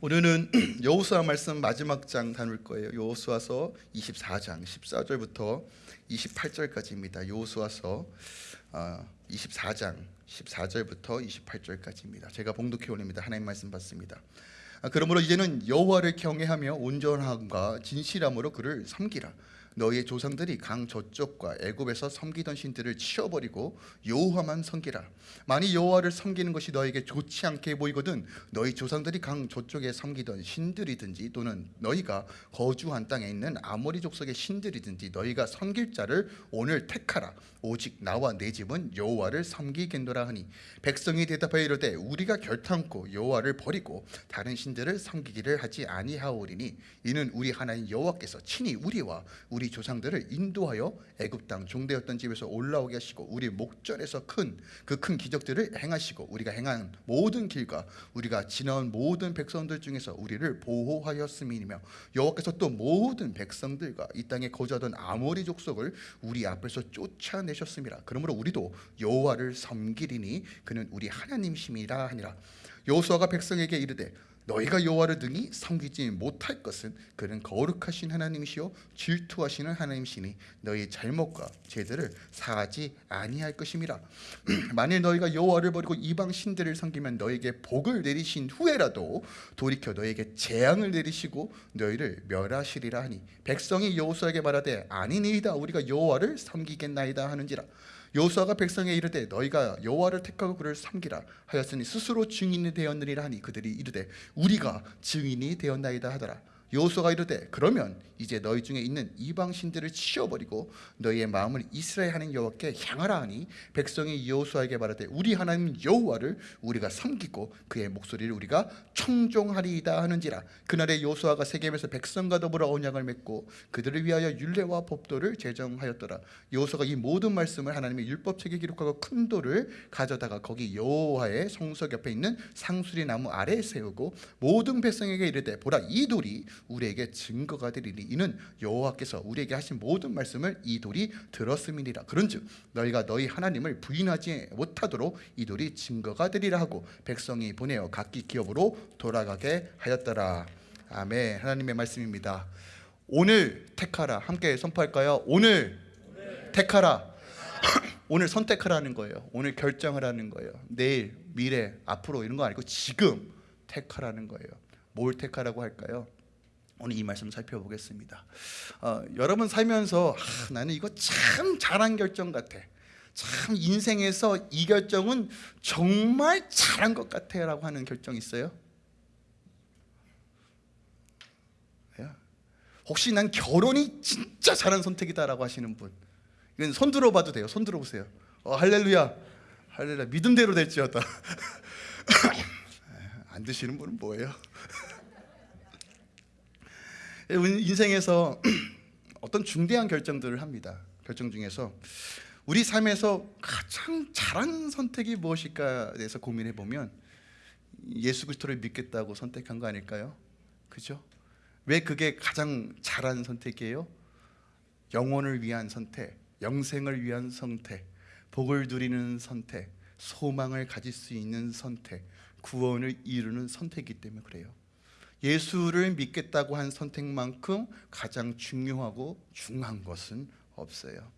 오늘은 여호수아 말씀 마지막 장 다룰 거예요. 여호수아서 24장 14절부터 28절까지입니다. 여호수아서 24장 14절부터 28절까지입니다. 제가 봉독해 올립니다. 하나님 말씀 받습니다. 아, 그러므로 이제는 여호와를 경외하며 온전함과 진실함으로 그를 섬기라. 너희의 조상들이 강 저쪽과 애굽에서 섬기던 신들을 치워버리고 여호와만 섬기라. 만일 여호와를 섬기는 것이 너에게 좋지 않게 보이거든 너희 조상들이 강 저쪽에 섬기던 신들이든지 또는 너희가 거주한 땅에 있는 아모리 족속의 신들이든지 너희가 섬길 자를 오늘 택하라. 오직 나와 내 집은 여호와를 섬기겠노라 하니 백성이 대답하여 이르되 우리가 결탄코 여호와를 버리고 다른 신들을 섬기기를 하지 아니하오리니 이는 우리 하나님 여호와께서 친히 우리와 우리 조상들을 인도하여 애굽 땅 종되었던 집에서 올라오게 하시고 우리 목전에서 큰 그 큰 기적들을 행하시고 우리가 행한 모든 길과 우리가 지나온 모든 백성들 중에서 우리를 보호하였음이며 여호와께서 또 모든 백성들과 이 땅에 거주하던 아모리 족속을 우리 앞에서 쫓아내셨습니다. 그러므로 우리도 여호와를 섬기리니 그는 우리 하나님이심이라 하니라. 여호수아가 백성에게 이르되 너희가 여호와를 등이 섬기지 못할 것은 그는 거룩하신 하나님이시요 질투하시는 하나님이시니 너희 잘못과 죄들을 사하지 아니할 것임이라. 만일 너희가 여호와를 버리고 이방 신들을 섬기면 너희에게 복을 내리신 후에라도 돌이켜 너희에게 재앙을 내리시고 너희를 멸하시리라 하니 백성이 여호수아에게 말하되 아니니이다. 우리가 여호와를 섬기겠나이다. 하는지라 여호수아가 백성에 이르되 너희가 여호와를 택하고 그를 섬기라 하였으니 스스로 증인이 되었느니라 하니 그들이 이르되 우리가 증인이 되었나이다 하더라 여호수아가 이르되 그러면 이제 너희 중에 있는 이방 신들을 치워버리고 너희의 마음을 이스라엘 하는 여호와께 향하라 하니 백성이 여호수아에게 말하되 우리 하나님 여호와를 우리가 섬기고 그의 목소리를 우리가 청종하리이다 하는지라. 그날에 여호수아가 세겜에서 백성과 더불어 언약을 맺고 그들을 위하여 율례와 법도를 제정하였더라. 여호수아가 이 모든 말씀을 하나님의 율법책에 기록하고 큰 돌을 가져다가 거기 여호와의 성석 옆에 있는 상수리 나무 아래에 세우고 모든 백성에게 이르되 보라 이 돌이 우리에게 증거가 되리니 이는 여호와께서 우리에게 하신 모든 말씀을 이 돌이 들었음이니라. 그런즉 너희가 너희 하나님을 부인하지 못하도록 이 돌이 증거가 되리라 하고 백성이 보내어 각기 기업으로 돌아가게 하였더라. 아멘. 하나님의 말씀입니다. 오늘 택하라. 함께 선포할까요? 오늘 택하라. 오늘 선택하라는 거예요. 오늘 결정을 하는 거예요. 내일, 미래, 앞으로 이런 거 아니고 지금 택하라는 거예요. 뭘 택하라고 할까요? 오늘 이 말씀 살펴보겠습니다. 어, 여러분 살면서 아, 나는 이거 참 잘한 결정 같아. 참 인생에서 이 결정은 정말 잘한 것 같아 라고 하는 결정 있어요? 예? 혹시 난 결혼이 진짜 잘한 선택이다라고 하시는 분 이건 손 들어봐도 돼요. 손 들어보세요. 어, 할렐루야, 할렐루야 믿음대로 될지어다. 안 드시는 분은 뭐예요? 인생에서 어떤 중대한 결정들을 합니다. 결정 중에서 우리 삶에서 가장 잘한 선택이 무엇일까에 대해서 고민해 보면 예수 그리스도를 믿겠다고 선택한 거 아닐까요? 그죠? 왜 그게 가장 잘한 선택이에요? 영혼을 위한 선택, 영생을 위한 선택, 복을 누리는 선택, 소망을 가질 수 있는 선택, 구원을 이루는 선택이기 때문에 그래요. 예수를 믿겠다고 한 선택만큼 가장 중요하고 중요한 것은 없어요.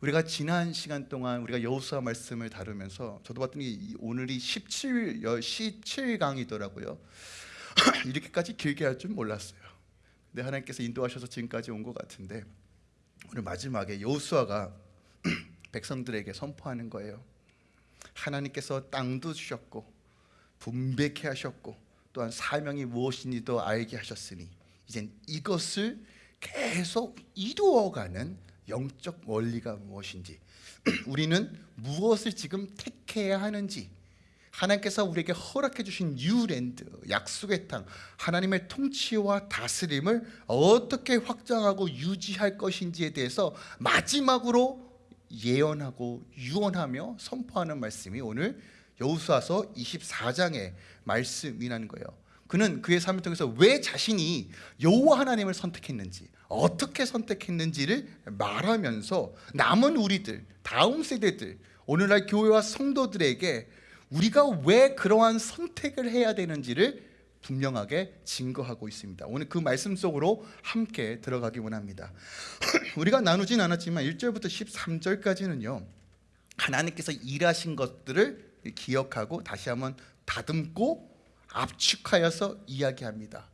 우리가 지난 시간 동안 우리가 여호수아 말씀을 다루면서 저도 봤더니 오늘이 17, 17강이더라고요. 이렇게까지 길게 할 줄 몰랐어요. 근데 하나님께서 인도하셔서 지금까지 온 것 같은데 오늘 마지막에 여호수아가 백성들에게 선포하는 거예요. 하나님께서 땅도 주셨고 분배케 하셨고 또한 사명이 무엇인지도 알게 하셨으니 이젠 이것을 계속 이루어가는 영적 원리가 무엇인지 우리는 무엇을 지금 택해야 하는지 하나님께서 우리에게 허락해 주신 New Land 약속의 땅 하나님의 통치와 다스림을 어떻게 확장하고 유지할 것인지에 대해서 마지막으로 예언하고 유언하며 선포하는 말씀이 오늘 여호수아서 24장의 말씀이라는 거예요. 그는 그의 삶을 통해서 왜 자신이 여호와 하나님을 선택했는지 어떻게 선택했는지를 말하면서 남은 우리들 다음 세대들 오늘날 교회와 성도들에게 우리가 왜 그러한 선택을 해야 되는지를 분명하게 증거하고 있습니다. 오늘 그 말씀 속으로 함께 들어가기 원합니다. 우리가 나누진 않았지만 1절부터 13절까지는요. 하나님께서 일하신 것들을 기억하고 다시 한번 다듬고 압축하여서 이야기합니다.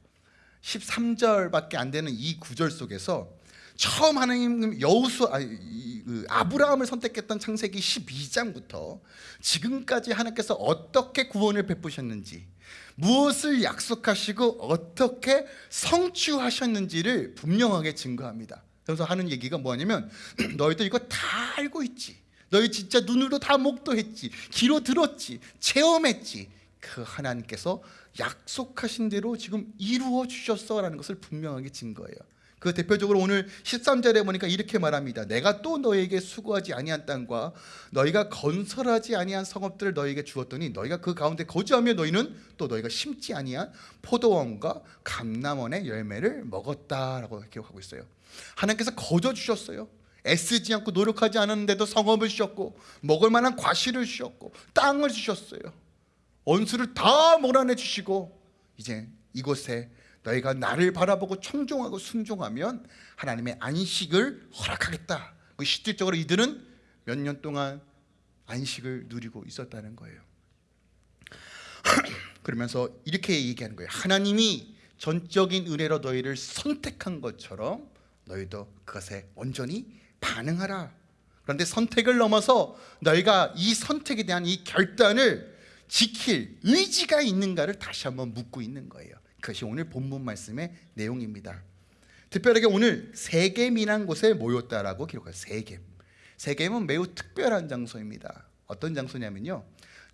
13절밖에 안 되는 이 구절 속에서 처음 하나님 여우수 아, 이, 그 아브라함을 선택했던 창세기 12장부터 지금까지 하나님께서 어떻게 구원을 베푸셨는지 무엇을 약속하시고 어떻게 성취하셨는지를 분명하게 증거합니다. 그래서 하는 얘기가 뭐냐면 너희들 이거 다 알고 있지. 너희 진짜 눈으로 다 목도했지. 귀로 들었지. 체험했지. 그 하나님께서 약속하신 대로 지금 이루어 주셨어라는 것을 분명하게 증거해요. 그 대표적으로 오늘 13절에 보니까 이렇게 말합니다. 내가 또 너에게 수고하지 아니한 땅과 너희가 건설하지 아니한 성읍들을 너에게 주었더니 너희가 그 가운데 거주하며 너희는 또 너희가 심지 아니한 포도원과 감남원의 열매를 먹었다라고 기록하고 있어요. 하나님께서 거저 주셨어요. 애쓰지 않고 노력하지 않았는데도 성읍을 주셨고 먹을 만한 과실을 주셨고 땅을 주셨어요. 원수를 다 몰아내 주시고 이제 이곳에 너희가 나를 바라보고 청종하고 순종하면 하나님의 안식을 허락하겠다. 그 실질적으로 이들은 몇 년 동안 안식을 누리고 있었다는 거예요. 그러면서 이렇게 얘기하는 거예요. 하나님이 전적인 은혜로 너희를 선택한 것처럼 너희도 그것에 온전히 반응하라. 그런데 선택을 넘어서 너희가 이 선택에 대한 이 결단을 지킬 의지가 있는가를 다시 한번 묻고 있는 거예요. 그것이 오늘 본문 말씀의 내용입니다. 특별하게 오늘 세겜이란 곳에 모였다라고 기록해요. 세겜. 세겜은 매우 특별한 장소입니다. 어떤 장소냐면요.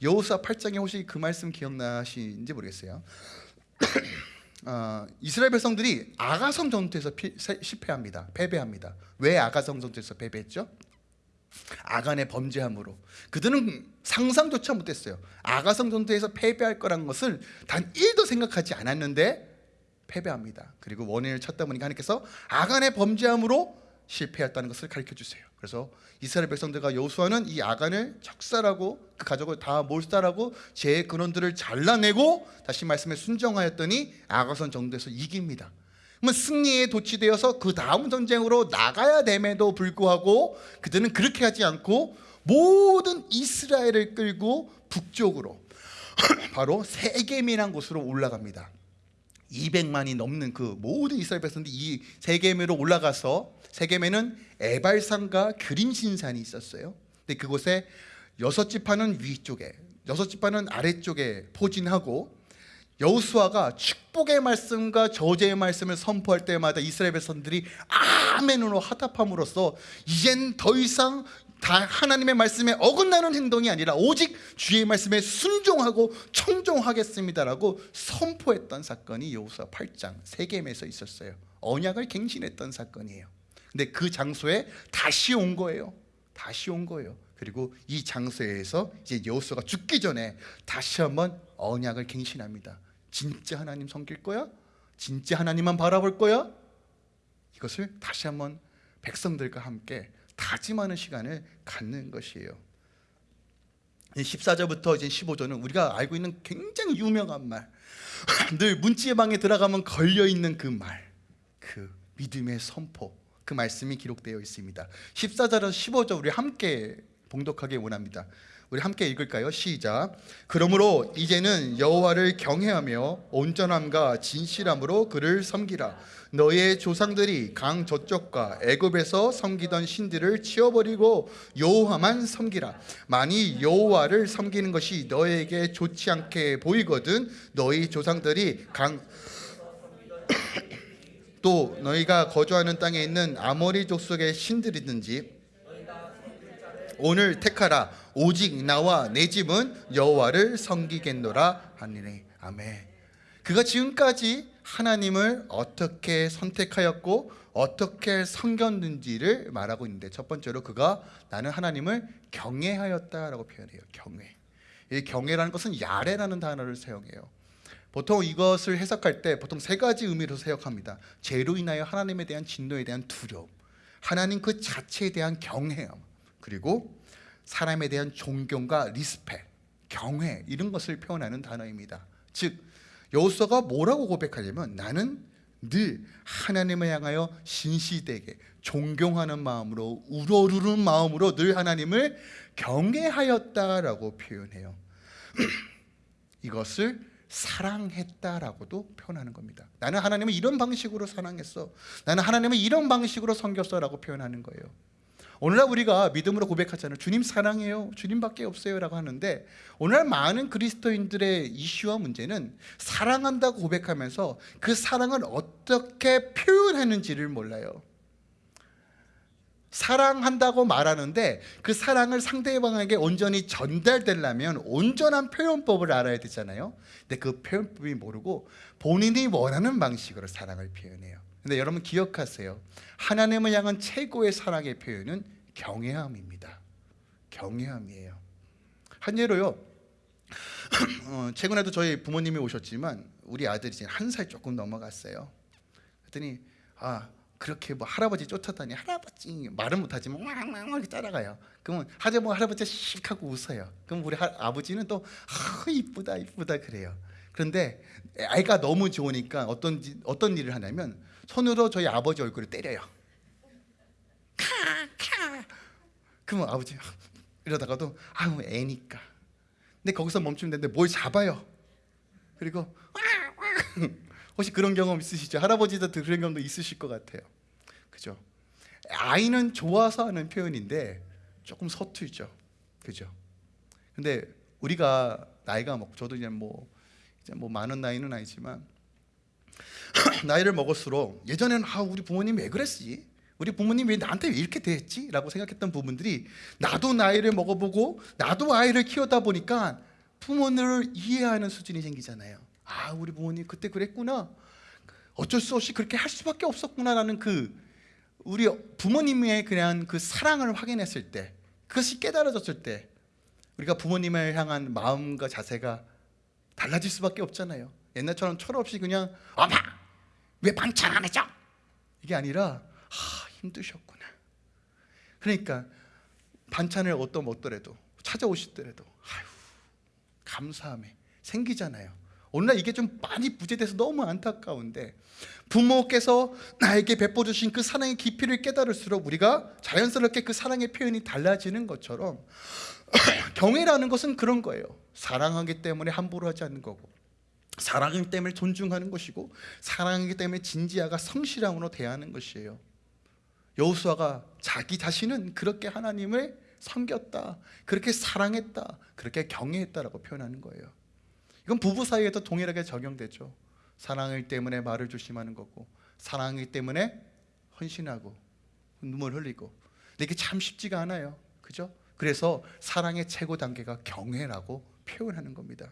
여호수아 8장에 혹시 그 말씀 기억나시는지 모르겠어요. 어, 이스라엘 백성들이 아가성 전투에서 피, 실패합니다. 패배합니다. 왜 아가성 전투에서 패배했죠? 아간의 범죄함으로 그들은 상상조차 못했어요. 아가성 전투에서 패배할 거란 것을 단 1도 생각하지 않았는데 패배합니다. 그리고 원인을 찾다 보니까 하나님께서 아간의 범죄함으로 실패했다는 것을 가르쳐 주세요. 그래서 이스라엘 백성들과 여호수아는 이 아간을 적살하고 그 가족을 다 몰살하고 제 근원들을 잘라내고 다시 말씀에 순종하였더니 아가선 정도에서 이깁니다. 그러면 승리에 도취되어서 그 다음 전쟁으로 나가야 됨에도 불구하고 그들은 그렇게 하지 않고 모든 이스라엘을 끌고 북쪽으로 바로 세겜이란 곳으로 올라갑니다. 200만이 넘는 그 모든 이스라엘 백성들이 이 세겜으로 올라가서 세겜에는 에발산과 그림신산이 있었어요. 근데 그곳에 여섯 지파는 위쪽에, 여섯 지파는 아래쪽에 포진하고 여호수아가 축복의 말씀과 저주의 말씀을 선포할 때마다 이스라엘 백성들이 아멘으로 하답함으로써 이젠 더 이상 다 하나님의 말씀에 어긋나는 행동이 아니라 오직 주의 말씀에 순종하고 청종하겠습니다라고 선포했던 사건이 여호수아 8장 세겜에서 있었어요. 언약을 갱신했던 사건이에요. 근데 그 장소에 다시 온 거예요. 다시 온 거예요. 그리고 이 장소에서 이제 여호수아가 죽기 전에 다시 한번 언약을 갱신합니다. 진짜 하나님 섬길 거야? 진짜 하나님만 바라볼 거야? 이것을 다시 한번 백성들과 함께 다짐하는 시간을 갖는 것이에요. 14절부터 이제 15절은 우리가 알고 있는 굉장히 유명한 말. 늘 문지의 방에 들어가면 걸려 있는 그 말. 그 믿음의 선포. 그 말씀이 기록되어 있습니다. 14절에서 15절 우리 함께 봉독하기 원합니다. 우리 함께 읽을까요? 시작. 그러므로 이제는 여호와를 경외하며 온전함과 진실함으로 그를 섬기라. 너의 조상들이 강 저쪽과 애굽에서 섬기던 신들을 치워버리고 여호와만 섬기라. 만이 여호와를 섬기는 것이 너에게 좋지 않게 보이거든 너희 조상들이 강 또 너희가 거주하는 땅에 있는 아모리 족 속의 신들이든지 오늘 택하라 오직 나와 내 집은 여호와를 섬기겠노라 하니니 아멘. 그가 지금까지 하나님을 어떻게 선택하였고 어떻게 섬겼는지를 말하고 있는데 첫 번째로 그가 나는 하나님을 경외하였다라고 표현해요. 경외. 이 경외라는 것은 야레라는 단어를 사용해요. 보통 이것을 해석할 때 보통 세 가지 의미로 해석합니다. 죄로 인하여 하나님에 대한 진노에 대한 두려움, 하나님 그 자체에 대한 경외함, 그리고 사람에 대한 존경과 respect, 경외 이런 것을 표현하는 단어입니다. 즉 여호수아가 뭐라고 고백하냐면 나는 늘 하나님을 향하여 신시되게 존경하는 마음으로 우러르는 마음으로 늘 하나님을 경외하였다라고 표현해요. 이것을 사랑했다라고도 표현하는 겁니다. 나는 하나님을 이런 방식으로 사랑했어. 나는 하나님을 이런 방식으로 섬겼어라고 표현하는 거예요. 오늘날 우리가 믿음으로 고백하잖아요. 주님 사랑해요. 주님밖에 없어요 라고 하는데 오늘날 많은 그리스도인들의 이슈와 문제는 사랑한다고 고백하면서 그 사랑을 어떻게 표현하는지를 몰라요. 사랑한다고 말하는데 그 사랑을 상대방에게 온전히 전달되려면 온전한 표현법을 알아야 되잖아요. 근데 그 표현법이 모르고 본인이 원하는 방식으로 사랑을 표현해요. 근데 여러분 기억하세요. 하나님을 향한 최고의 사랑의 표현은 경외함입니다. 경외함이에요. 한 예로요. 어, 최근에도 저희 부모님이 오셨지만 우리 아들이 이제 한살 조금 넘어갔어요. 그랬더니 아 그렇게 뭐 할아버지 쫓아다니 할아버지 말은 못하지만 왕왕 이렇게 따라가요. 그러면 하자뭐 할아버지 씩 하고 웃어요. 그럼 우리 하, 아버지는 또 아, 이쁘다 이쁘다 그래요. 그런데 아이가 너무 좋으니까 어떤 지- 어떤 일을 하냐면 손으로 저희 아버지 얼굴을 때려요. 그러면 아버지 이러다가도 아우 애니까. 근데 거기서 멈추면 되는데 뭘 잡아요. 그리고 혹시 그런 경험 있으시죠? 할아버지도 그런 경험도 있으실 것 같아요. 그죠? 아이는 좋아서 하는 표현인데 조금 서툴죠. 그죠? 근데 우리가 나이가 먹 저도 이제 뭐 이제 뭐 많은 나이는 아니지만 나이를 먹을수록 예전에는 아 우리 부모님 왜 그랬지? 우리 부모님 왜 나한테 왜 이렇게 대했지? 라고 생각했던 부분들이 나도 나이를 먹어보고 나도 아이를 키우다 보니까 부모님을 이해하는 수준이 생기잖아요 아 우리 부모님 그때 그랬구나 어쩔 수 없이 그렇게 할 수밖에 없었구나라는 그 우리 부모님의 그냥 그 사랑을 확인했을 때 그것이 깨달아졌을 때 우리가 부모님을 향한 마음과 자세가 달라질 수밖에 없잖아요. 옛날처럼 철없이 그냥 엄마 왜 반찬 안 해줘? 이게 아니라 아 힘드셨구나. 그러니까 반찬을 어떤 먹더라도 찾아오시더라도 아유 감사함에 생기잖아요. 오늘날 이게 좀 많이 부재돼서 너무 안타까운데 부모께서 나에게 베풀어 주신 그 사랑의 깊이를 깨달을수록 우리가 자연스럽게 그 사랑의 표현이 달라지는 것처럼 경외라는 것은 그런 거예요. 사랑하기 때문에 함부로 하지 않는 거고 사랑하기 때문에 존중하는 것이고 사랑하기 때문에 진지하가 성실함으로 대하는 것이에요. 여호수아가 자기 자신은 그렇게 하나님을 섬겼다, 그렇게 사랑했다, 그렇게 경외했다라고 표현하는 거예요. 이건 부부 사이에도 동일하게 적용되죠. 사랑하기 때문에 말을 조심하는 거고, 사랑하기 때문에 헌신하고 눈물 흘리고. 근데 이게 참 쉽지가 않아요. 그죠? 그래서 사랑의 최고 단계가 경외라고 표현하는 겁니다.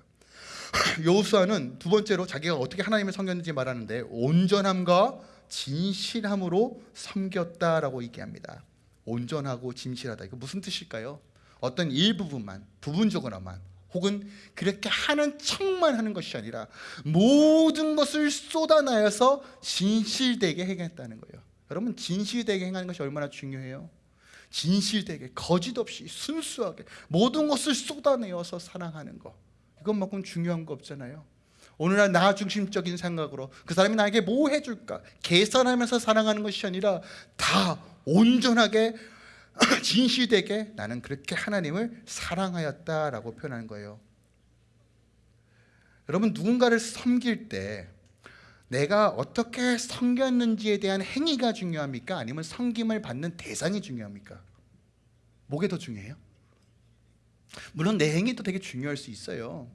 여호수아는 두 번째로 자기가 어떻게 하나님을 섬겼는지 말하는데 온전함과 진실함으로 섬겼다라고 얘기합니다. 온전하고 진실하다. 이거 무슨 뜻일까요? 어떤 일부분만, 부분적으로만 혹은 그렇게 하는 척만 하는 것이 아니라 모든 것을 쏟아내어서 진실되게 행했다는 거예요. 여러분 진실되게 행하는 것이 얼마나 중요해요? 진실되게 거짓 없이 순수하게 모든 것을 쏟아내어서 사랑하는 것 이것만큼 중요한 거 없잖아요. 오늘날 나 중심적인 생각으로 그 사람이 나에게 뭐 해줄까 계산하면서 사랑하는 것이 아니라 다 온전하게 진실되게 나는 그렇게 하나님을 사랑하였다라고 표현하는 거예요. 여러분 누군가를 섬길 때 내가 어떻게 섬겼는지에 대한 행위가 중요합니까? 아니면 섬김을 받는 대상이 중요합니까? 뭐게 더 중요해요? 물론 내 행위도 되게 중요할 수 있어요.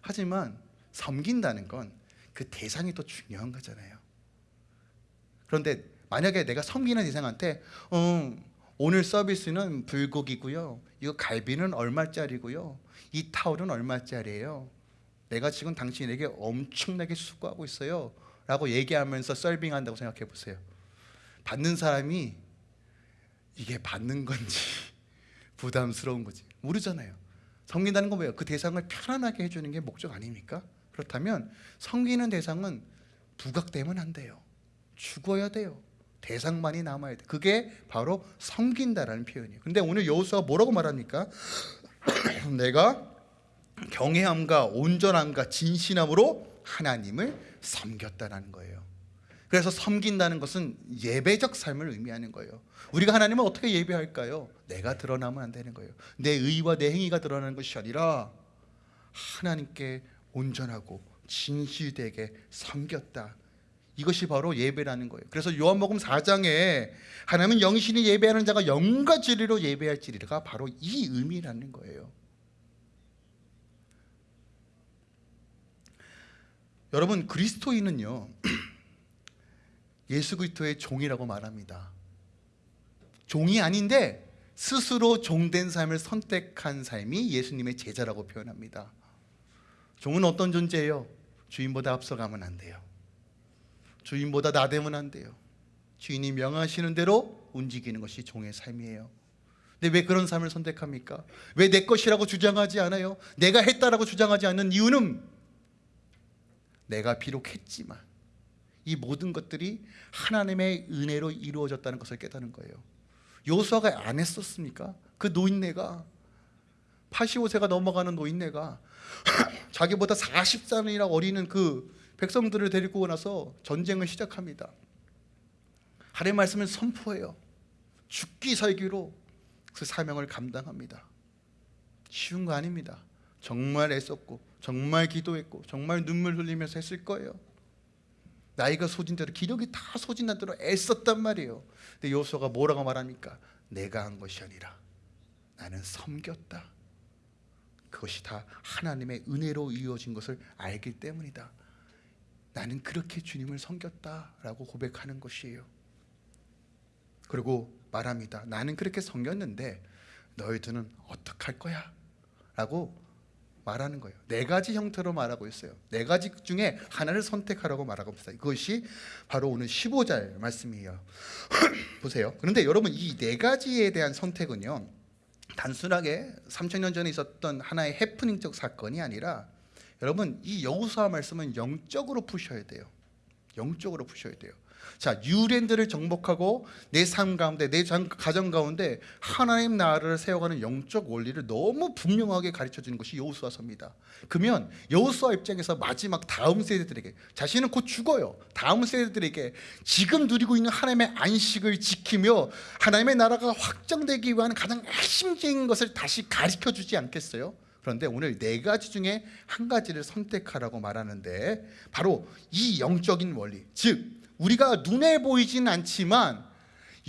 하지만 섬긴다는 건 그 대상이 더 중요한 거잖아요. 그런데 만약에 내가 섬기는 대상한테 어, 오늘 서비스는 불고기고요. 이거 갈비는 얼마짜리고요. 이 타올은 얼마짜리예요. 내가 지금 당신에게 엄청나게 수고하고 있어요. 라고 얘기하면서 서빙한다고 생각해 보세요. 받는 사람이 이게 받는 건지 부담스러운 거지 모르잖아요. 섬긴다는 건 뭐예요? 그 대상을 편안하게 해주는 게 목적 아닙니까? 그렇다면 섬기는 대상은 부각되면 안 돼요. 죽어야 돼요. 대상만이 남아야 돼. 그게 바로 섬긴다라는 표현이에요. 근데 오늘 여호수아가 뭐라고 말합니까? 내가 경외함과 온전함과 진실함으로 하나님을 섬겼다라는 거예요. 그래서 섬긴다는 것은 예배적 삶을 의미하는 거예요. 우리가 하나님을 어떻게 예배할까요? 내가 드러나면 안 되는 거예요. 내 의와 내 행위가 드러나는 것이 아니라 하나님께 온전하고 진실되게 섬겼다. 이것이 바로 예배라는 거예요. 그래서 요한복음 4장에 하나님은 영신이 예배하는 자가 영과 진리로 예배할지리가 바로 이 의미라는 거예요. 여러분 그리스도인은요 예수 그리스도의 종이라고 말합니다. 종이 아닌데 스스로 종된 삶을 선택한 삶이 예수님의 제자라고 표현합니다. 종은 어떤 존재예요? 주인보다 앞서가면 안 돼요. 주인보다 나대면 안 돼요. 주인이 명하시는 대로 움직이는 것이 종의 삶이에요. 근데 왜 그런 삶을 선택합니까? 왜 내 것이라고 주장하지 않아요? 내가 했다라고 주장하지 않는 이유는 내가 비록 했지만 이 모든 것들이 하나님의 은혜로 이루어졌다는 것을 깨닫는 거예요. 요수아가 안 했었습니까? 그 노인네가 85세가 넘어가는 노인네가 자기보다 40살이나 어리는 그 백성들을 데리고 나서 전쟁을 시작합니다. 하나님 말씀을 선포해요. 죽기 살기로 그 사명을 감당합니다. 쉬운 거 아닙니다. 정말 애썼고 정말 기도했고 정말 눈물 흘리면서 했을 거예요. 나이가 소진 대로 기력이 다 소진한 대로 애썼단 말이에요. 근데 요소가 뭐라고 말합니까? 내가 한 것이 아니라 나는 섬겼다. 그것이 다 하나님의 은혜로 이루어진 것을 알기 때문이다. 나는 그렇게 주님을 섬겼다라고 고백하는 것이에요. 그리고 말합니다. 나는 그렇게 섬겼는데 너희들은 어떡할 거야? 라고 말하는 거예요. 네 가지 형태로 말하고 있어요. 네 가지 중에 하나를 선택하라고 말하고 있어요. 그것이 바로 오늘 15절 말씀이에요. 보세요. 그런데 여러분 이 네 가지에 대한 선택은요. 단순하게 3천년 전에 있었던 하나의 해프닝적 사건이 아니라 여러분 이 여호수아 말씀은 영적으로 푸셔야 돼요. 영적으로 푸셔야 돼요. 자, 유랜드를 정복하고 내 삶 가운데 내 가정 가운데 하나님 나라를 세워가는 영적 원리를 너무 분명하게 가르쳐 주는 것이 여호수아서입니다. 그러면 여호수아 입장에서 마지막 다음 세대들에게 자신은 곧 죽어요. 다음 세대들에게 지금 누리고 있는 하나님의 안식을 지키며 하나님의 나라가 확정되기 위한 가장 핵심적인 것을 다시 가르쳐 주지 않겠어요? 그런데 오늘 네 가지 중에 한 가지를 선택하라고 말하는데 바로 이 영적인 원리 즉 우리가 눈에 보이진 않지만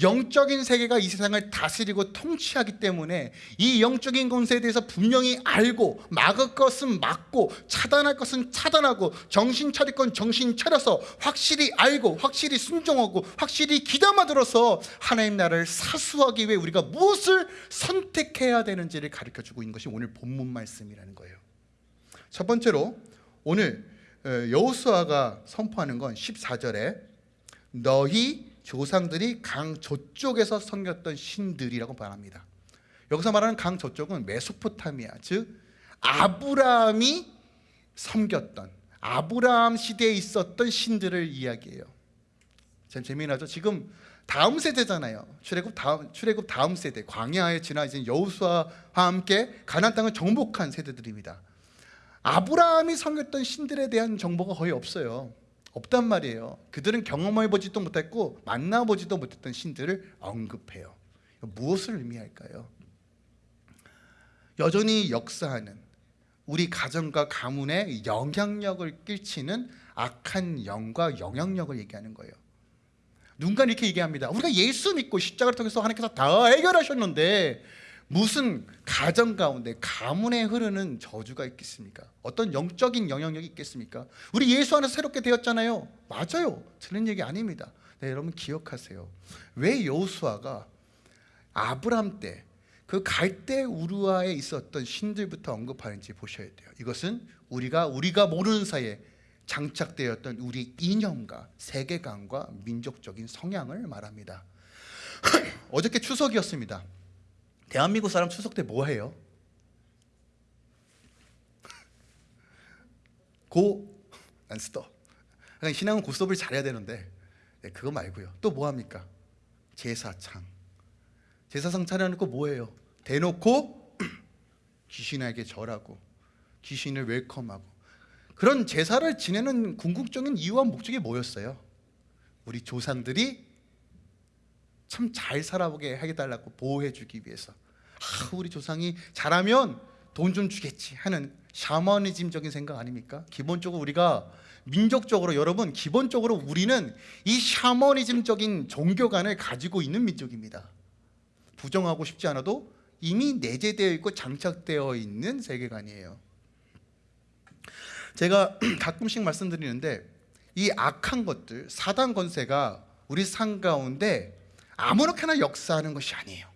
영적인 세계가 이 세상을 다스리고 통치하기 때문에 이 영적인 권세에 대해서 분명히 알고 막을 것은 막고 차단할 것은 차단하고 정신 차릴 건 정신 차려서 확실히 알고 확실히 순종하고 확실히 기담아 들어서 하나님 나라를 사수하기 위해 우리가 무엇을 선택해야 되는지를 가르쳐 주고 있는 것이 오늘 본문 말씀이라는 거예요. 첫 번째로 오늘 여호수아가 선포하는 건 14절에 너희 조상들이 강 저쪽에서 섬겼던 신들이라고 말합니다. 여기서 말하는 강 저쪽은 메소포타미아 즉 아브라함이 섬겼던 아브라함 시대에 있었던 신들을 이야기해요. 참 재미나죠. 지금 다음 세대잖아요. 출애굽 다음 출애굽 다음 세대 광야에 지나 이제 여호수아와 함께 가나안 땅을 정복한 세대들입니다. 아브라함이 섬겼던 신들에 대한 정보가 거의 없어요. 없단 말이에요. 그들은 경험해 보지도 못했고 만나 보지도 못했던 신들을 언급해요. 무엇을 의미할까요? 여전히 역사하는 우리 가정과 가문에 영향력을 끼치는 악한 영과 영향력을 얘기하는 거예요. 누군가 이렇게 얘기합니다. 우리가 예수 믿고 십자가를 통해서 하나님께서 다 해결하셨는데 무슨 가정 가운데 가문에 흐르는 저주가 있겠습니까? 어떤 영적인 영향력이 있겠습니까? 우리 예수 안에서 새롭게 되었잖아요. 맞아요. 틀린 얘기 아닙니다. 네, 여러분 기억하세요. 왜 여호수아가 아브람 때 그 갈대 우르아에 있었던 신들부터 언급하는지 보셔야 돼요. 이것은 우리가 우리가 모르는 사이에 장착되었던 우리 이념과 세계관과 민족적인 성향을 말합니다. 어저께 추석이었습니다. 대한민국 사람 추석 때 뭐 해요? 고 안 스톱. 그러니까 신앙은 고스톱을 잘해야 되는데 네, 그거 말고요. 또 뭐 합니까? 제사창. 제사상 차려놓고 뭐 해요? 대놓고 귀신에게 절하고 귀신을 웰컴하고 그런 제사를 지내는 궁극적인 이유와 목적이 뭐였어요? 우리 조상들이 참 잘 살아보게 해달라고 보호해주기 위해서 아, 우리 조상이 잘하면 돈 좀 주겠지 하는 샤머니즘적인 생각 아닙니까? 기본적으로 우리가 민족적으로 여러분 기본적으로 우리는 이 샤머니즘적인 종교관을 가지고 있는 민족입니다. 부정하고 싶지 않아도 이미 내재되어 있고 장착되어 있는 세계관이에요. 제가 가끔씩 말씀드리는데 이 악한 것들 사단 권세가 우리 삶 가운데 아무렇게나 역사하는 것이 아니에요.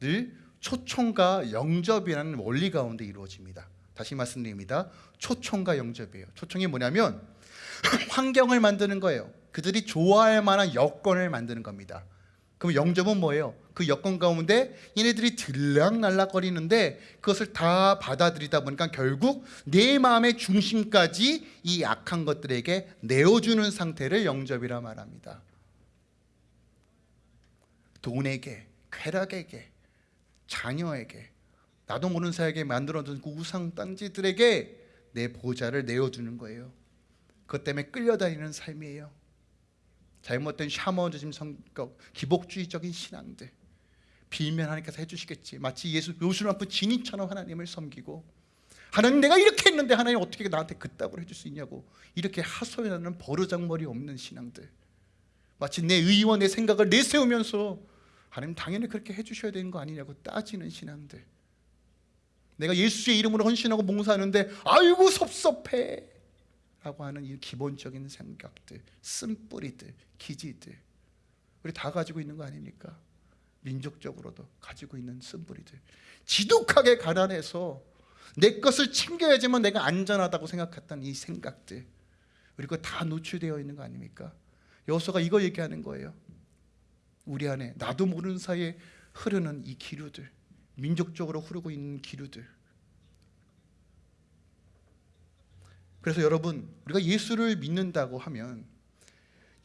늘 초청과 영접이라는 원리 가운데 이루어집니다. 다시 말씀드립니다. 초청과 영접이에요. 초청이 뭐냐면 환경을 만드는 거예요. 그들이 좋아할 만한 여건을 만드는 겁니다. 그럼 영접은 뭐예요? 그 여건 가운데 얘네들이 들락날락거리는데 그것을 다 받아들이다 보니까 결국 내 마음의 중심까지 이 악한 것들에게 내어주는 상태를 영접이라 말합니다. 돈에게, 쾌락에게, 자녀에게, 나도 모르는 사에게 만들어둔 그 우상 땅지들에게 내 보좌를 내어주는 거예요. 그것 때문에 끌려다니는 삶이에요. 잘못된 샤머니즘 성격, 기복주의적인 신앙들 빌면 하나님께서 해주시겠지. 마치 예수 요술 앞에 진인처럼 하나님을 섬기고 하나님 내가 이렇게 했는데 하나님 어떻게 나한테 그따구로 해줄 수 있냐고 이렇게 하소연하는 버르장머리 없는 신앙들 마치 내 의원 내 생각을 내세우면서 하나님 당연히 그렇게 해주셔야 되는 거 아니냐고 따지는 신앙들 내가 예수의 이름으로 헌신하고 봉사하는데 아이고 섭섭해 라고 하는 이 기본적인 생각들 쓴뿌리들 기지들 우리 다 가지고 있는 거 아닙니까? 민족적으로도 가지고 있는 쓴뿌리들 지독하게 가난해서 내 것을 챙겨야지만 내가 안전하다고 생각했던 이 생각들 그리고 다 노출되어 있는 거 아닙니까? 여호수아가 이거 얘기하는 거예요. 우리 안에 나도 모르는 사이에 흐르는 이 기류들 민족적으로 흐르고 있는 기류들. 그래서 여러분 우리가 예수를 믿는다고 하면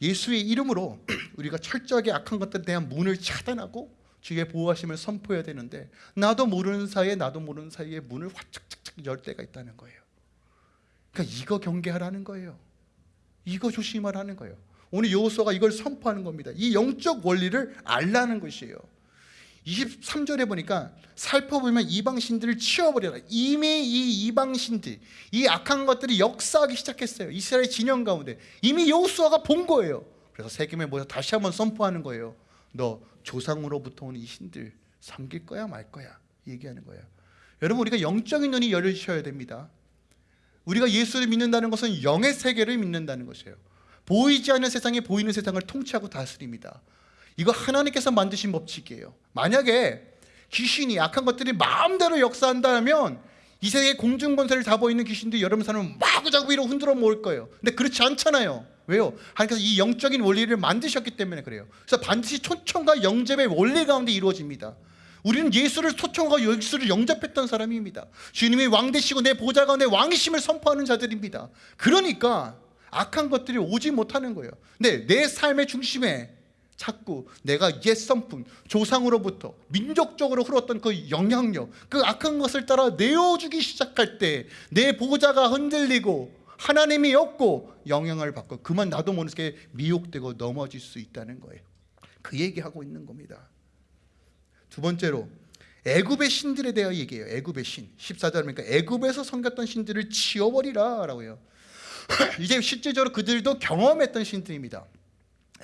예수의 이름으로 우리가 철저하게 악한 것들에 대한 문을 차단하고 주의 보호하심을 선포해야 되는데 나도 모르는 사이에 나도 모르는 사이에 문을 화착착착 열 때가 있다는 거예요. 그러니까 이거 경계하라는 거예요. 이거 조심하라는 거예요 오늘 여호수아가 이걸 선포하는 겁니다. 이 영적 원리를 알라는 것이에요. 23절에 보니까 살펴보면 이방신들을 치워버려라. 이미 이 이방신들 이 악한 것들이 역사하기 시작했어요. 이스라엘 진영 가운데. 이미 여호수아가 본 거예요. 그래서 세겜에 모여 다시 한번 선포하는 거예요. 너 조상으로부터 온 이 신들 섬길 거야 말 거야? 얘기하는 거예요. 여러분 우리가 영적인 눈이 열리셔야 됩니다. 우리가 예수를 믿는다는 것은 영의 세계를 믿는다는 것이에요 보이지 않는 세상에 보이는 세상을 통치하고 다스립니다. 이거 하나님께서 만드신 법칙이에요. 만약에 귀신이 악한 것들이 마음대로 역사한다면 이 세계 공중권세를 잡고 있는 귀신들이 여러분 사람을 마구자구 위로 흔들어 모을 거예요. 근데 그렇지 않잖아요. 왜요? 하나님께서 이 영적인 원리를 만드셨기 때문에 그래요. 그래서 반드시 초청과 영접의 원리 가운데 이루어집니다. 우리는 예수를 초청과 예수를 영접했던 사람입니다. 주님이 왕 되시고 내 보좌 가운데 왕이심을 선포하는 자들입니다. 그러니까 악한 것들이 오지 못하는 거예요. 근데 내 삶의 중심에 자꾸 내가 옛 선풍 조상으로부터 민족적으로 흘렀던 그 영향력 그 악한 것을 따라 내어주기 시작할 때 내 보호자가 흔들리고 하나님이 없고 영향을 받고 그만 나도 모르게 미혹되고 넘어질 수 있다는 거예요. 그 얘기하고 있는 겁니다. 두 번째로 애굽의 신들에 대해 얘기해요. 애굽의 신. 14절 보니까 애굽에서 섬겼던 신들을 치워버리라 라고 해요 이제 실제적으로 그들도 경험했던 신들입니다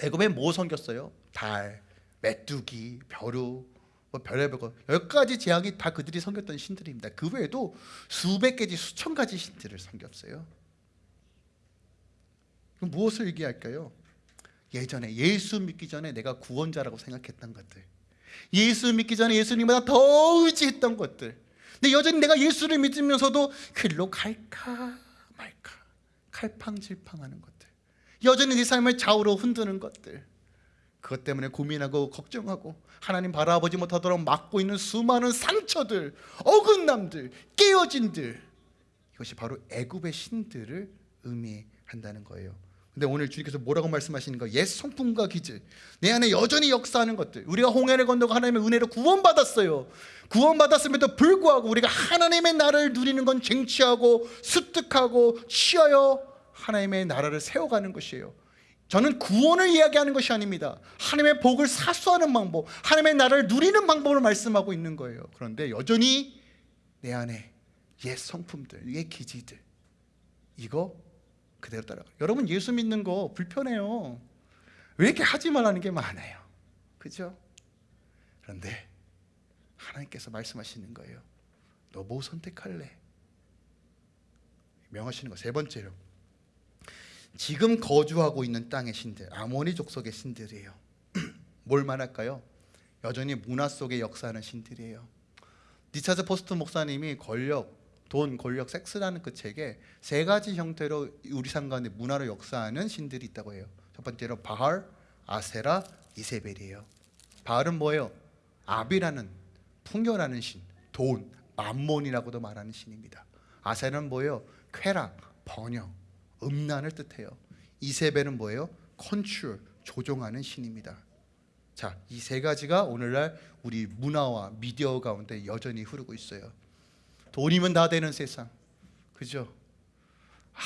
애굽에 뭐 섬겼어요? 달, 메뚜기, 벼루, 뭐 별의별 거 열 가지 제약이 다 그들이 섬겼던 신들입니다. 그 외에도 수백 개지 수천 가지 신들을 섬겼어요. 그럼 무엇을 얘기할까요? 예전에 예수 믿기 전에 내가 구원자라고 생각했던 것들 예수 믿기 전에 예수님보다 더 의지했던 것들 근데 여전히 내가 예수를 믿으면서도 글로 갈까 칼팡질팡하는 것들 여전히 네 삶을 좌우로 흔드는 것들 그것 때문에 고민하고 걱정하고 하나님 바라보지 못하도록 막고 있는 수많은 상처들 어긋남들 깨어진들 이것이 바로 애굽의 신들을 의미한다는 거예요 근데 오늘 주님께서 뭐라고 말씀하시는 거? 옛 성품과 기질 내 안에 여전히 역사하는 것들 우리가 홍해를 건너고 하나님의 은혜로 구원받았어요 구원받았음에도 불구하고 우리가 하나님의 나라를 누리는 건 쟁취하고 습득하고 취하여 하나님의 나라를 세워가는 것이에요 저는 구원을 이야기하는 것이 아닙니다 하나님의 복을 사수하는 방법 하나님의 나라를 누리는 방법을 말씀하고 있는 거예요 그런데 여전히 내 안에 옛 성품들 옛 기질들 이거 그대로 따라가. 여러분 예수 믿는 거 불편해요. 왜 이렇게 하지 말라는 게 많아요. 그죠? 그런데 하나님께서 말씀하시는 거예요. 너 뭐 선택할래? 명하시는 거 세 번째로 지금 거주하고 있는 땅의 신들 아모니 족속의 신들이에요. 뭘 말할까요? 여전히 문화 속에 역사하는 신들이에요. 리처드 포스터 목사님이 권력, 돈, 권력, 섹스라는 그 책에 세 가지 형태로 우리 삶 가운데 문화로 역사하는 신들이 있다고 해요. 첫 번째로 바알, 아세라, 이세벨이에요. 바알은 뭐예요? 아비라는 풍요라는 신, 돈, 맘몬이라고도 말하는 신입니다. 아세라는 뭐예요? 쾌락, 번영, 음란을 뜻해요. 이세벨은 뭐예요? 컨트롤, 조종하는 신입니다. 자, 이 세 가지가 오늘날 우리 문화와 미디어 가운데 여전히 흐르고 있어요. 돈이면 다 되는 세상. 그죠? 아,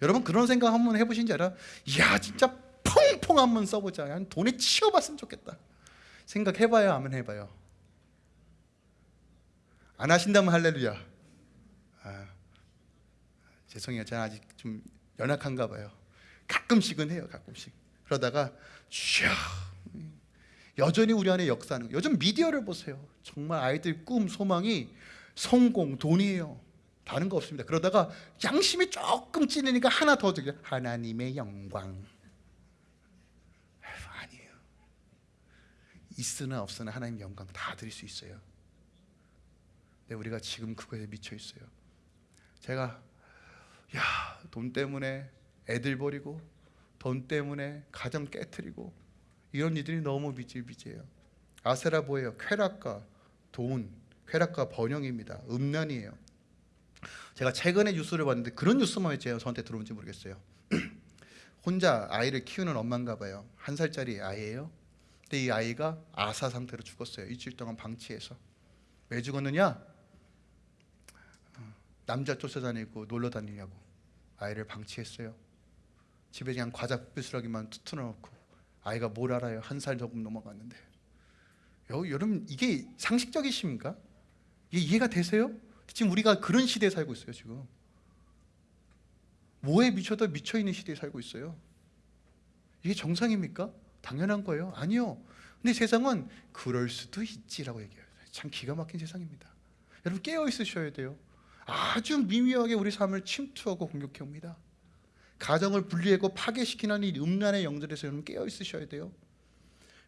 여러분 그런 생각 한번 해보신지 알아? 야 진짜 퐁퐁 한번 써보자. 한 돈에 치워봤으면 좋겠다. 생각해봐요, 안 해봐요. 안 하신다면 할렐루야. 아, 죄송해요, 저는 아직 좀 연약한가 봐요. 가끔씩은 해요, 가끔씩. 그러다가 슈 여전히 우리 안에 거예요. 요즘 미디어를 보세요. 정말 아이들 꿈, 소망이 성공, 돈이에요. 다른 거 없습니다. 그러다가 양심이 조금 찔리니까 하나 더 드려. 하나님의 영광. 아니에요. 있으나 없으나 하나님 영광 다 드릴 수 있어요. 근데 우리가 지금 그거에 미쳐 있어요. 제가 야, 돈 때문에 애들 버리고 돈 때문에 가정 깨뜨리고 이런 일들이 너무 비질비재해요. 아세라 뭐예요? 쾌락과 돈, 쾌락과 번영입니다. 음란이에요. 제가 최근에 뉴스를 봤는데 그런 뉴스만 왜 저한테 들어온지 모르겠어요. 혼자 아이를 키우는 엄마인가 봐요. 한 살짜리 아이예요. 근데 이 아이가 아사 상태로 죽었어요. 일주일 동안 방치해서. 왜 죽었느냐? 어, 남자 쫓아다니고 놀러 다니냐고 아이를 방치했어요. 집에 그냥 과자 삐스러기만 투투 넣고 아이가 뭘 알아요? 한 살 조금 넘어갔는데. 여, 여러분 이게 상식적이십니까? 이게 이해가 되세요? 지금 우리가 그런 시대에 살고 있어요. 지금 뭐에 미쳐도 미쳐 있는 시대에 살고 있어요. 이게 정상입니까? 당연한 거예요. 아니요. 근데 세상은 그럴 수도 있지라고 얘기해요. 참 기가 막힌 세상입니다. 여러분 깨어 있으셔야 돼요. 아주 미묘하게 우리 삶을 침투하고 공격해 옵니다. 가정을 분리하고 파괴시키는 이 음란의 영들에서 여러분 깨어 있으셔야 돼요.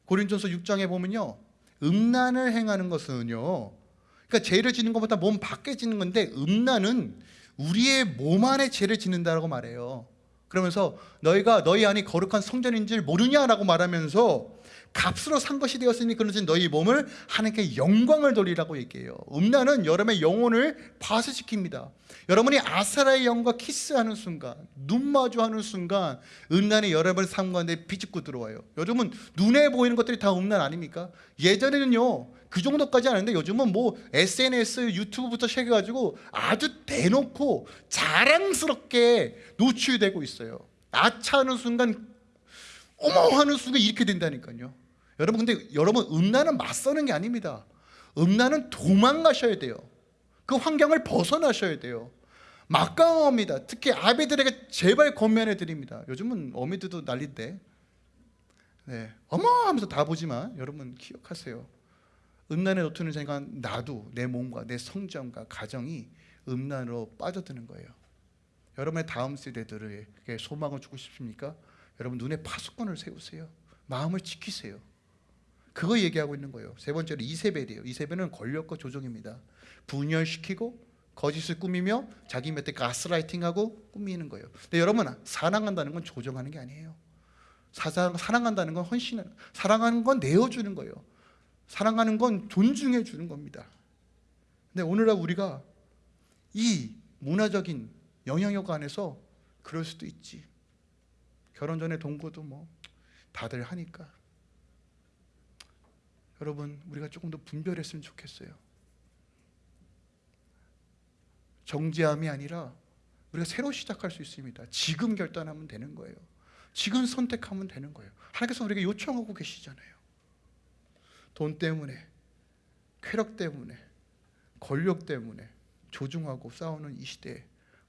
고린전서 6장에 보면요. 음란을 행하는 것은요. 그러니까 죄를 짓는 것보다 몸 밖에 짓는 건데 음란은 우리의 몸 안에 죄를 짓는다라고 말해요. 그러면서 너희가 너희 안이 거룩한 성전인 줄 모르냐라고 말하면서 값으로 산 것이 되었으니 그러지 너희 몸을 하나님께 영광을 돌리라고 얘기해요. 음란은 여러분의 영혼을 파쇄시킵니다. 여러분이 아사라의 영과 키스하는 순간, 눈 마주하는 순간 음란이 여러분의 삶 가운데 비집고 들어와요. 요즘은 눈에 보이는 것들이 다 음란 아닙니까? 예전에는요. 그 정도까지 아닌데 요즘은 뭐 SNS, 유튜브부터 시작해가지고 아주 대놓고 자랑스럽게 노출되고 있어요. 아차하는 순간 어머 하는 순간 이렇게 된다니까요. 여러분 근데 여러분 음란은 맞서는 게 아닙니다. 음란은 도망가셔야 돼요. 그 환경을 벗어나셔야 돼요. 막강합니다. 특히 아비들에게 제발 권면해 드립니다. 요즘은 어미들도 난리인데. 네. 어머 하면서 다 보지만 여러분 기억하세요. 음란에 놓치는 순간 나도 내 몸과 내 성장과 가정이 음란으로 빠져드는 거예요. 여러분의 다음 세대들에게 소망을 주고 싶습니까? 여러분 눈에 파수꾼을 세우세요. 마음을 지키세요. 그거 얘기하고 있는 거예요. 세 번째로 이세벨이에요. 이세벨은 권력과 조종입니다. 분열시키고 거짓을 꾸미며 자기 밑에 가스라이팅하고 꾸미는 거예요. 근데 여러분 사랑한다는 건 조종하는 게 아니에요. 사랑, 사랑한다는 건 헌신, 사랑하는 건 내어주는 거예요. 사랑하는 건 존중해 주는 겁니다. 근데 오늘날 우리가 이 문화적인 영향력 안에서 그럴 수도 있지. 결혼 전에 동거도 뭐 다들 하니까 여러분 우리가 조금 더 분별했으면 좋겠어요. 정죄함이 아니라 우리가 새로 시작할 수 있습니다. 지금 결단하면 되는 거예요. 지금 선택하면 되는 거예요. 하나님께서 우리에게 요청하고 계시잖아요. 돈 때문에, 쾌락 때문에, 권력 때문에 조중하고 싸우는 이 시대에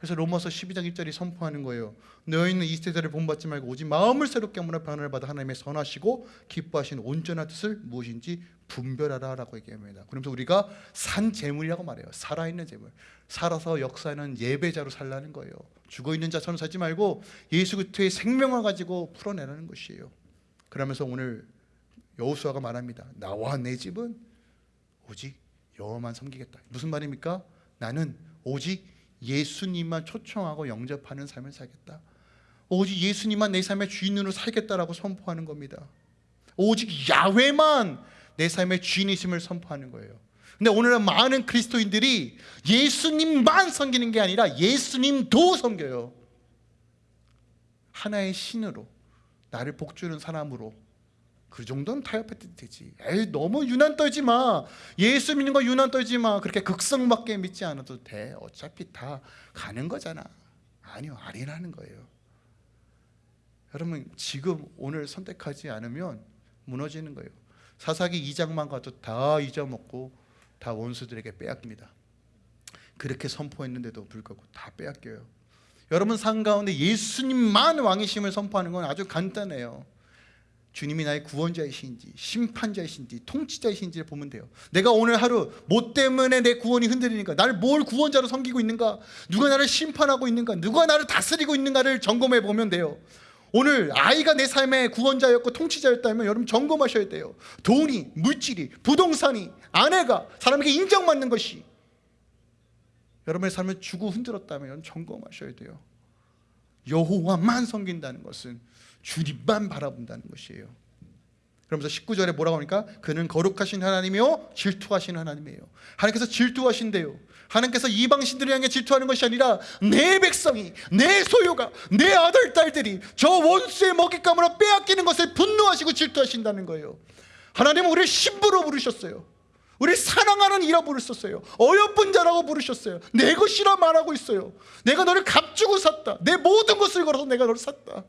그래서 로마서 12장 1절이 선포하는 거예요. 너희는 이 세대를 본받지 말고 오직 마음을 새롭게 하므로 변화를 받아 하나님의 선하시고 기뻐하신 온전한 뜻을 무엇인지 분별하라라고 얘기합니다. 그러면서 우리가 산 재물이라고 말해요. 살아있는 재물. 살아서 역사하는 예배자로 살라는 거예요. 죽어 있는 자처럼 살지 말고 예수 그리스도의 생명을 가지고 풀어내라는 것이에요. 그러면서 오늘 여호수아가 말합니다. 나와 내 집은 오직 여호만 섬기겠다. 무슨 말입니까? 나는 오직 예수님만 초청하고 영접하는 삶을 살겠다. 오직 예수님만 내 삶의 주인으로 살겠다라고 선포하는 겁니다. 오직 야훼만 내 삶의 주인이심을 선포하는 거예요. 근데 오늘은 많은 그리스도인들이 예수님만 섬기는 게 아니라 예수님도 섬겨요. 하나의 신으로 나를 복주는 사람으로 그 정도는 타협해도 되지. 에이 너무 유난 떨지 마. 예수 믿는 거 유난 떨지 마. 그렇게 극성밖에 믿지 않아도 돼. 어차피 다 가는 거잖아. 아니요, 아니라는 거예요. 여러분 지금 오늘 선택하지 않으면 무너지는 거예요. 사사기 2장만 가도 다 잊어먹고 다 원수들에게 빼앗깁니다. 그렇게 선포했는데도 불구하고 다 빼앗겨요. 여러분 삶 가운데 예수님만 왕이심을 선포하는 건 아주 간단해요. 주님이 나의 구원자이신지 심판자이신지 통치자이신지를 보면 돼요. 내가 오늘 하루 뭐 때문에 내 구원이 흔들리니까 나를 뭘 구원자로 섬기고 있는가 누가 나를 심판하고 있는가 누가 나를 다스리고 있는가를 점검해 보면 돼요. 오늘 아이가 내 삶의 구원자였고 통치자였다면 여러분 점검하셔야 돼요. 돈이, 물질이, 부동산이, 아내가 사람에게 인정받는 것이 여러분의 삶을 주고 흔들었다면 점검하셔야 돼요. 여호와만 섬긴다는 것은 주님만 바라본다는 것이에요. 그러면서 19절에 뭐라고 하니까 그는 거룩하신 하나님이요 질투하신 하나님이에요. 하나님께서 질투하신대요. 하나님께서 이방신들을 향해 질투하는 것이 아니라 내 백성이 내 소유가 내 아들 딸들이 저 원수의 먹잇감으로 빼앗기는 것을 분노하시고 질투하신다는 거예요. 하나님은 우리를 신부로 부르셨어요. 우리 사랑하는 이라 부르셨어요. 어여쁜 자라고 부르셨어요. 내 것이라 말하고 있어요. 내가 너를 값주고 샀다. 내 모든 것을 걸어서 내가 너를 샀다.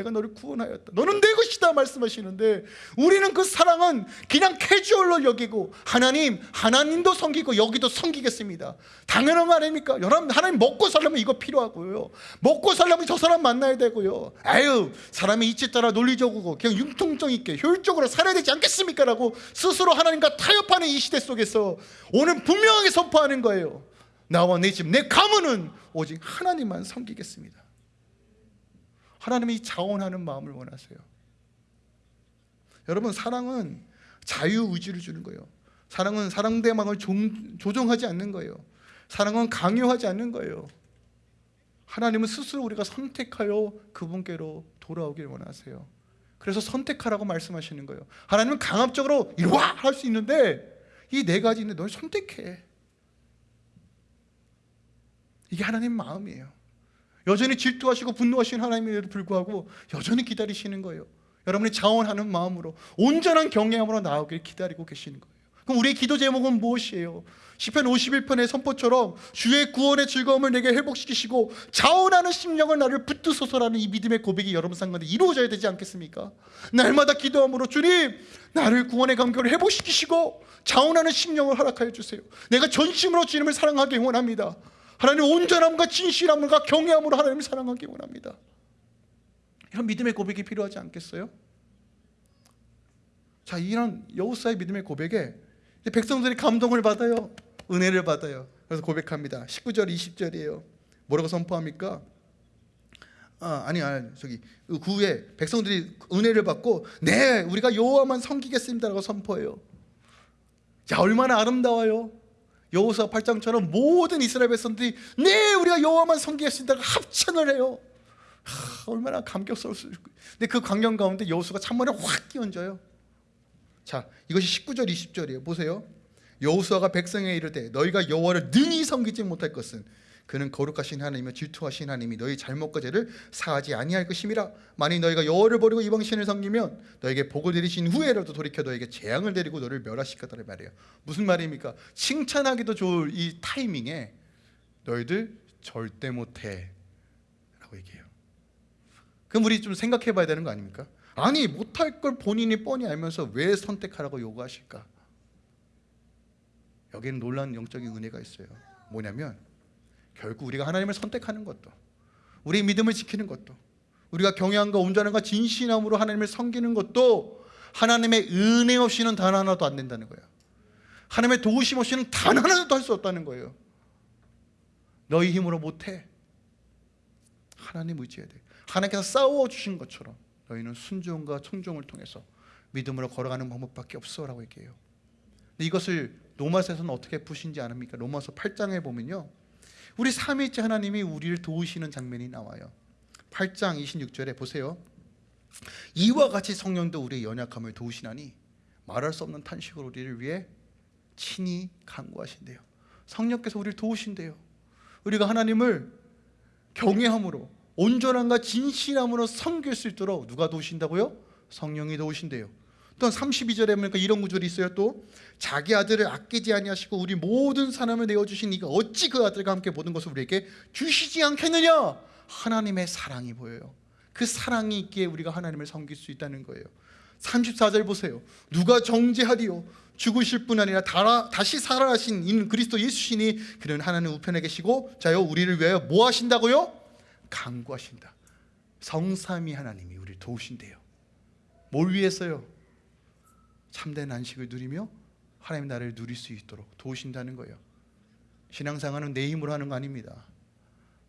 내가 너를 구원하였다. 너는 내 것이다 말씀하시는데 우리는 그 사랑은 그냥 캐주얼로 여기고 하나님, 하나님도 섬기고 여기도 섬기겠습니다. 당연한 거 아닙니까? 여러분 하나님 먹고 살려면 이거 필요하고요. 먹고 살려면 저 사람 만나야 되고요. 아유 사람의 이치 따라 논리적이고 그냥 융통성 있게 효율적으로 살아야 되지 않겠습니까? 라고 스스로 하나님과 타협하는 이 시대 속에서 오늘 분명하게 선포하는 거예요. 나와 내 집, 내 가문은 오직 하나님만 섬기겠습니다. 하나님이 자원하는 마음을 원하세요. 여러분 사랑은 자유 의지를 주는 거예요. 사랑은 사랑대망을 조종하지 않는 거예요. 사랑은 강요하지 않는 거예요. 하나님은 스스로 우리가 선택하여 그분께로 돌아오길 원하세요. 그래서 선택하라고 말씀하시는 거예요. 하나님은 강압적으로 이리 와 할 수 있는데 이 네 가지인데 널 선택해. 이게 하나님 마음이에요. 여전히 질투하시고 분노하시는 하나님에도 불구하고 여전히 기다리시는 거예요. 여러분이 자원하는 마음으로 온전한 경외함으로 나오길 기다리고 계시는 거예요. 그럼 우리의 기도 제목은 무엇이에요? 시편 51편의 선포처럼 주의 구원의 즐거움을 내게 회복시키시고 자원하는 심령을 나를 붙드소서라는 이 믿음의 고백이 여러분 상가운데 이루어져야 되지 않겠습니까? 날마다 기도함으로 주님 나를 구원의 감격을 회복시키시고 자원하는 심령을 허락하여 주세요. 내가 전심으로 주님을 사랑하기 원합니다. 하나님 온전함과 진실함과 경외함으로 하나님을 사랑하기 원합니다. 이런 믿음의 고백이 필요하지 않겠어요? 자, 이런 여호사의 믿음의 고백에 백성들이 감동을 받아요. 은혜를 받아요. 그래서 고백합니다. 19절, 20절이에요. 뭐라고 선포합니까? 아, 아니, 아니, 저기 그 후에 백성들이 은혜를 받고 네, 우리가 여호와만 섬기겠습니다라고 선포해요. 자, 얼마나 아름다워요. 여호수아 8장처럼 모든 이스라엘 백성들이 네 우리가 여호와만 섬기겠습니다 합창을 해요. 하, 얼마나 감격스러울 수 있고. 근데 그 광경 가운데 여호수가 찬물에 확 끼얹어요. 자 이것이 19절 20절이에요. 보세요. 여호수아가 백성에 이르되 너희가 여호와를 능히 섬기지 못할 것은 그는 거룩하신 하나님이며 질투하신 하나님이 너희 잘못과 죄를 사하지 아니할 것임이라. 만일 너희가 여호와를 버리고 이방 신을 섬기면 너에게 복을 내리신 후에라도 돌이켜 너에게 재앙을 내리고 너를 멸하실 거다라 말이에요. 무슨 말입니까? 칭찬하기도 좋을 이 타이밍에 너희들 절대 못해 라고 얘기해요. 그럼 우리 좀 생각해 봐야 되는 거 아닙니까? 아니 못할 걸 본인이 뻔히 알면서 왜 선택하라고 요구하실까? 여기는 놀라운 영적인 은혜가 있어요. 뭐냐면 결국 우리가 하나님을 선택하는 것도 우리의 믿음을 지키는 것도 우리가 경외함과 온전함과 진실함으로 하나님을 섬기는 것도 하나님의 은혜 없이는 단 하나도 안 된다는 거예요. 하나님의 도우심 없이는 단 하나도 할 수 없다는 거예요. 너희 힘으로 못해. 하나님 의지해야 돼. 하나님께서 싸워주신 것처럼 너희는 순종과 청종을 통해서 믿음으로 걸어가는 방법밖에 없어 라고 얘기해요. 근데 이것을 로마서에서는 어떻게 푸신지 아십니까? 로마서 8장에 보면요 우리 삼위일체 하나님이 우리를 도우시는 장면이 나와요. 8장 26절에 보세요. 이와 같이 성령도 우리의 연약함을 도우시나니 말할 수 없는 탄식으로 우리를 위해 친히 간구하신대요. 성령께서 우리를 도우신대요. 우리가 하나님을 경외함으로 온전함과 진실함으로 섬길 수 있도록 누가 도우신다고요? 성령이 도우신대요 또한 32절에 보니까 이런 구절이 있어요. 또 자기 아들을 아끼지 아니하시고 우리 모든 사람을 내어주신 이가 어찌 그 아들과 함께 모든 것을 우리에게 주시지 않겠느냐? 하나님의 사랑이 보여요. 그 사랑이 있기에 우리가 하나님을 섬길 수 있다는 거예요. 34절 보세요. 누가 정죄하리요? 죽으실 뿐 아니라 다, 다시 살아나신 인 그리스도 예수시니 그는 하나님 우편에 계시고 자요 우리를 위하여 뭐 하신다고요? 강구하신다. 성삼위 하나님이 우리를 도우신대요. 뭘 위해서요? 참된 안식을 누리며 하나님 나라를 누릴 수 있도록 도우신다는 거예요. 신앙생활은 내 힘으로 하는 거 아닙니다.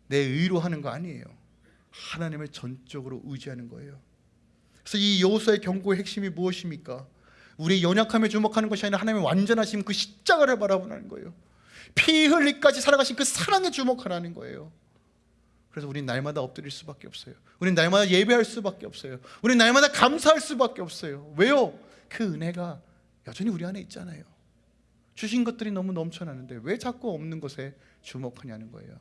내 의로 하는 거 아니에요. 하나님을 전적으로 의지하는 거예요. 그래서 이 여호수아의 경고의 핵심이 무엇입니까? 우리의 연약함에 주목하는 것이 아니라 하나님의 완전하신 그 십자가를 바라보는 거예요. 피 흘리까지 살아가신 그 사랑에 주목하라는 거예요. 그래서 우린 날마다 엎드릴 수밖에 없어요. 우린 날마다 예배할 수밖에 없어요. 우린 날마다 감사할 수밖에 없어요. 왜요? 그 은혜가 여전히 우리 안에 있잖아요. 주신 것들이 너무 넘쳐나는데 왜 자꾸 없는 것에 주목하냐는 거예요.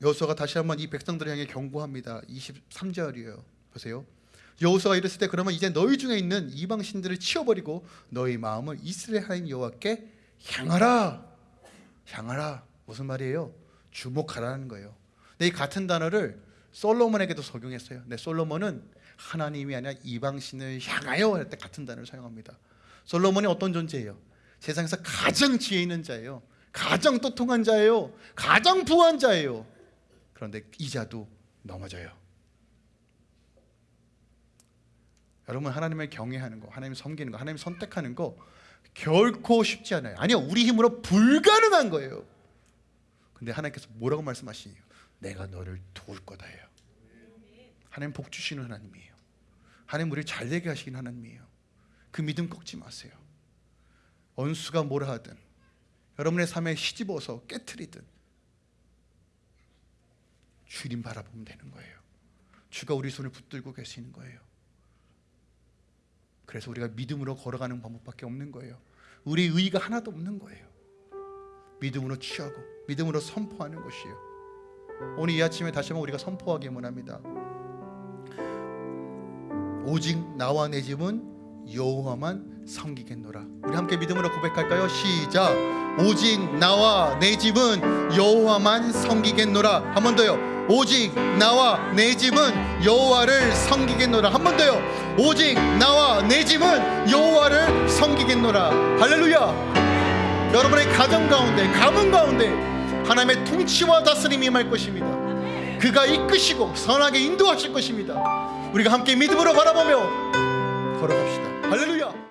여호수아가 다시 한번 이 백성들을 향해 경고합니다. 23절이에요. 보세요. 여호수아가 이랬을 때 그러면 이제 너희 중에 있는 이방 신들을 치워버리고 너희 마음을 이스라엘 하나님 여호와께 향하라. 향하라. 무슨 말이에요? 주목하라는 거예요. 근데 이 같은 단어를 솔로몬에게도 적용했어요. 근데 솔로몬은 하나님이 아니라 이방신을 향하여 할 때 같은 단어를 사용합니다. 솔로몬이 어떤 존재예요? 세상에서 가장 지혜 있는 자예요. 가장 똑똑한 자예요. 가장 부한 자예요. 그런데 이 자도 넘어져요. 여러분 하나님을 경외하는 거 하나님 섬기는 거 하나님 선택하는 거 결코 쉽지 않아요. 아니요 우리 힘으로 불가능한 거예요. 근데 하나님께서 뭐라고 말씀하시니요 내가 너를 도울 거다예요 하나님 복 주시는 하나님이에요. 하나님 우리를 잘되게 하시는 하나님이에요. 그 믿음 꺾지 마세요. 원수가 뭐라 하든 여러분의 삶에 시집어서 깨트리든 주님 바라보면 되는 거예요. 주가 우리 손을 붙들고 계시는 거예요. 그래서 우리가 믿음으로 걸어가는 방법밖에 없는 거예요. 우리 의의가 하나도 없는 거예요. 믿음으로 취하고 믿음으로 선포하는 것이에요. 오늘 이 아침에 다시 한번 우리가 선포하기 원합니다 오직 나와 내 집은 여호와만 섬기겠노라. 우리 함께 믿음으로 고백할까요? 시작. 오직 나와 내 집은 여호와만 섬기겠노라. 한 번 더요. 오직 나와 내 집은 여호와를 섬기겠노라. 한 번 더요. 오직 나와 내 집은 여호와를 섬기겠노라. 할렐루야. 여러분의 가정 가운데 가문 가운데 하나님의 통치와 다스림이 임할 것입니다. 그가 이끄시고 선하게 인도하실 것입니다 우리가 함께 믿음으로 바라보며 걸어갑시다. 할렐루야!